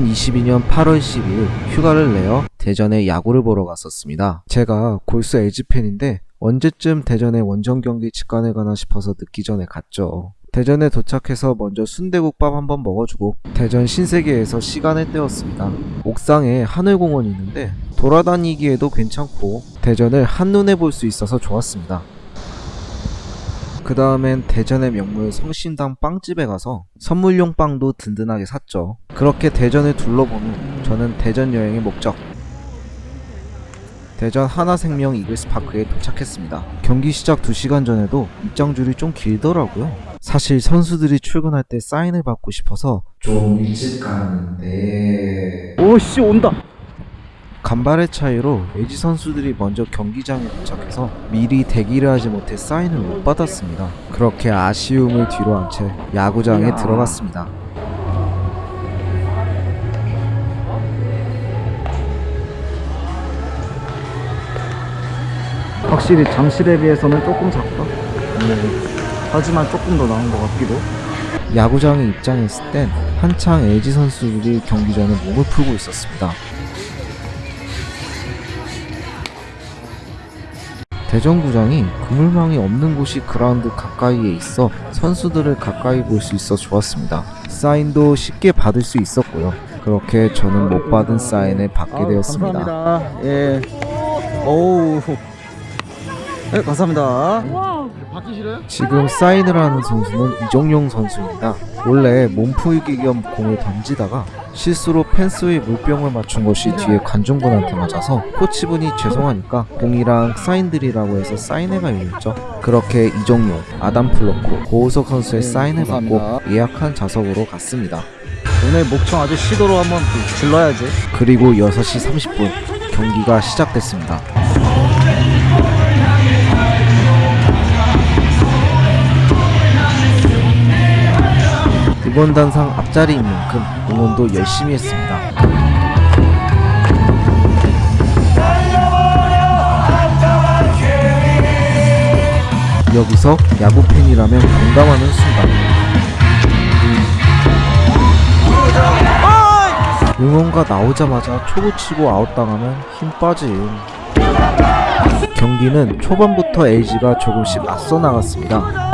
2022년 8월 12일 휴가를 내어 대전에 야구를 보러 갔었습니다. 제가 골수 LG 팬인데 언제쯤 대전에 원정 경기 직관을 가나 싶어서 늦기 전에 갔죠. 대전에 도착해서 먼저 순대국밥 한번 먹어주고 대전 신세계에서 시간을 때웠습니다. 옥상에 하늘공원이 있는데 돌아다니기에도 괜찮고 대전을 한눈에 볼 수 있어서 좋았습니다. 그 다음엔 대전의 명물 성신당 빵집에 가서 선물용 빵도 든든하게 샀죠. 그렇게 대전을 둘러본 후 저는 대전 여행의 목적 대전 하나생명 이글스파크에 도착했습니다. 경기 시작 2시간 전에도 입장줄이 좀 길더라고요. 사실 선수들이 출근할 때 사인을 받고 싶어서 좀 일찍 갔는데 오씨 온다 간발의 차이로 LG 선수들이 먼저 경기장에 도착해서 미리 대기를 하지 못해 사인을 못 받았습니다. 그렇게 아쉬움을 뒤로 한 채 야구장에 들어갔습니다. 확실히 장실에 비해서는 조금 작다 음, 하지만 조금 더 나은 것 같기도 야구장에 입장했을 땐 한창 LG 선수들이 경기 전에 몸을 풀고 있었습니다. 대전구장이 그물망이 없는 곳이 그라운드 가까이에 있어 선수들을 가까이 볼 수 있어 좋았습니다. 사인도 쉽게 받을 수 있었고요. 그렇게 저는 못 받은 사인을 받게 되었습니다. 감사합니다 예 오우 네 감사합니다 지금 사인을 하는 선수는 이정용 선수입니다. 원래 몸풀기 겸 공을 던지다가 실수로 펜스에 물병을 맞춘 것이 뒤에 관중분한테 맞아서 코치분이 죄송하니까 공이랑 사인들이라고 해서 사인회가 열렸죠. 그렇게 이정용, 아담 플로코, 고우석 선수의 네, 사인을 받고. 예약한 좌석으로 갔습니다. 오늘 목청 아주 시도로 한번 질러야지 그리고 6시 30분 경기가 시작됐습니다. 이번 단상 앞자리인 만큼 응원도 열심히 했습니다. 여기서 야구 팬이라면 공감하는 순간 응원가 나오자마자 초구 치고 아웃당하면 힘 빠짐. 경기는 초반부터 LG가 조금씩 앞서 나갔습니다.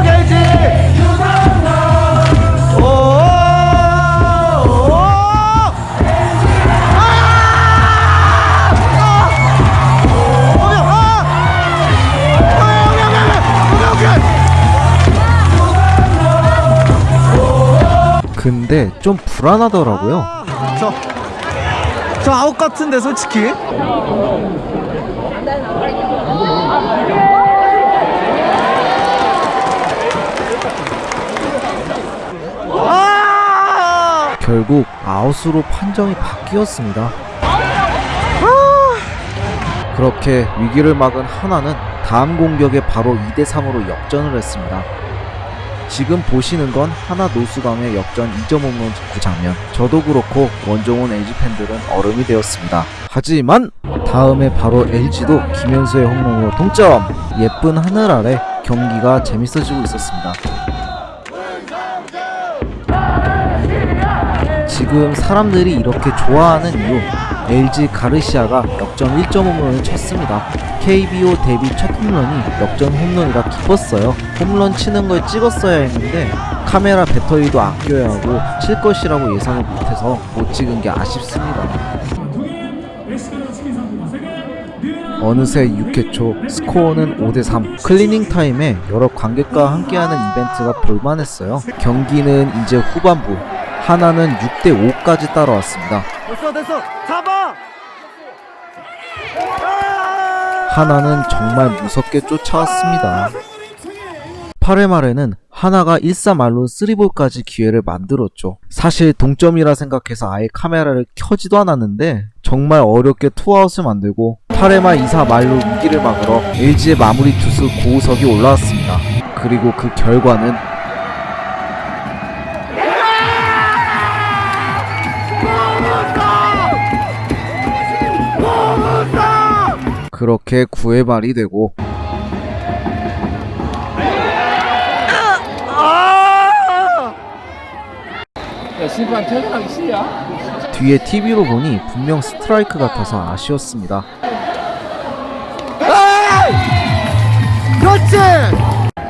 근데 좀 불안하더라고요. 저, 저 아웃 같은데 솔직히 아! 결국 아웃으로 판정이 바뀌었습니다. 그렇게 위기를 막은 하나는 다음 공격에 바로 2대3으로 역전을 했습니다. 지금 보시는 건 하나 노수강의 역전 2점 홈런 그 장면. 저도 그렇고 원종훈 LG 팬들은 얼음이 되었습니다. 하지만 다음에 바로 LG도 김현수의 홈런으로 동점. 예쁜 하늘 아래 경기가 재밌어지고 있었습니다. 지금 사람들이 이렇게 좋아하는 이유 LG 가르시아가 역전 1점 홈런을 쳤습니다. KBO 데뷔 첫 홈런이 역전 홈런이라 기뻤어요. 홈런 치는 걸 찍었어야 했는데 카메라 배터리도 아껴야 하고 칠 것이라고 예상을 못해서 못 찍은 게 아쉽습니다. 어느새 6회 초 스코어는 5대3 클리닝 타임에 여러 관객과 함께하는 이벤트가 볼만했어요. 경기는 이제 후반부 한화는 6대 5까지 따라왔습니다. 됐어 됐어 잡아 하나는 정말 무섭게 쫓아왔습니다. 8회 말에는 하나가 1사말로 3볼까지 기회를 만들었죠. 사실 동점이라 생각해서 아예 카메라를 켜지도 않았는데 정말 어렵게 투아웃을 만들고 8회 말 2사 말로 위기를 막으러 LG의 마무리 투수 고우석이 올라왔습니다. 그리고 그 결과는 그렇게 9회 말이 되고 심판 퇴근하기 싫냐? 뒤에 TV로 보니 분명 스트라이크 같아서 아쉬웠습니다. 그렇지!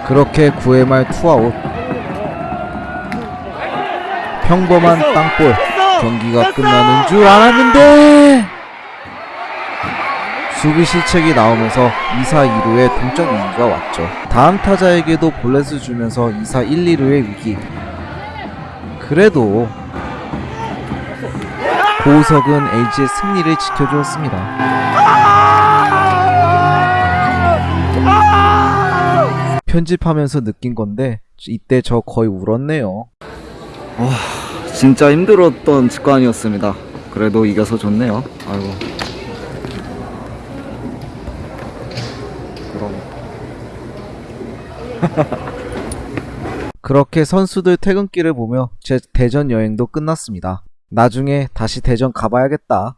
그렇게 9회 말 투아웃. 평범한 땅볼. 경기가 끝나는 줄 알았는데 수비 실책이 나오면서 2사 2루의 동점 위기가 왔죠. 다음 타자에게도 볼넷을 주면서 2사 1, 2루의 위기. 그래도 고우석은 LG의 승리를 지켜주었습니다. 편집하면서 느낀 건데 이때 저 거의 울었네요. 진짜 힘들었던 직관이었습니다. 그래도 이겨서 좋네요. 아이고. 그럼. 그렇게 선수들 퇴근길을 보며 제 대전 여행도 끝났습니다. 나중에 다시 대전 가봐야겠다.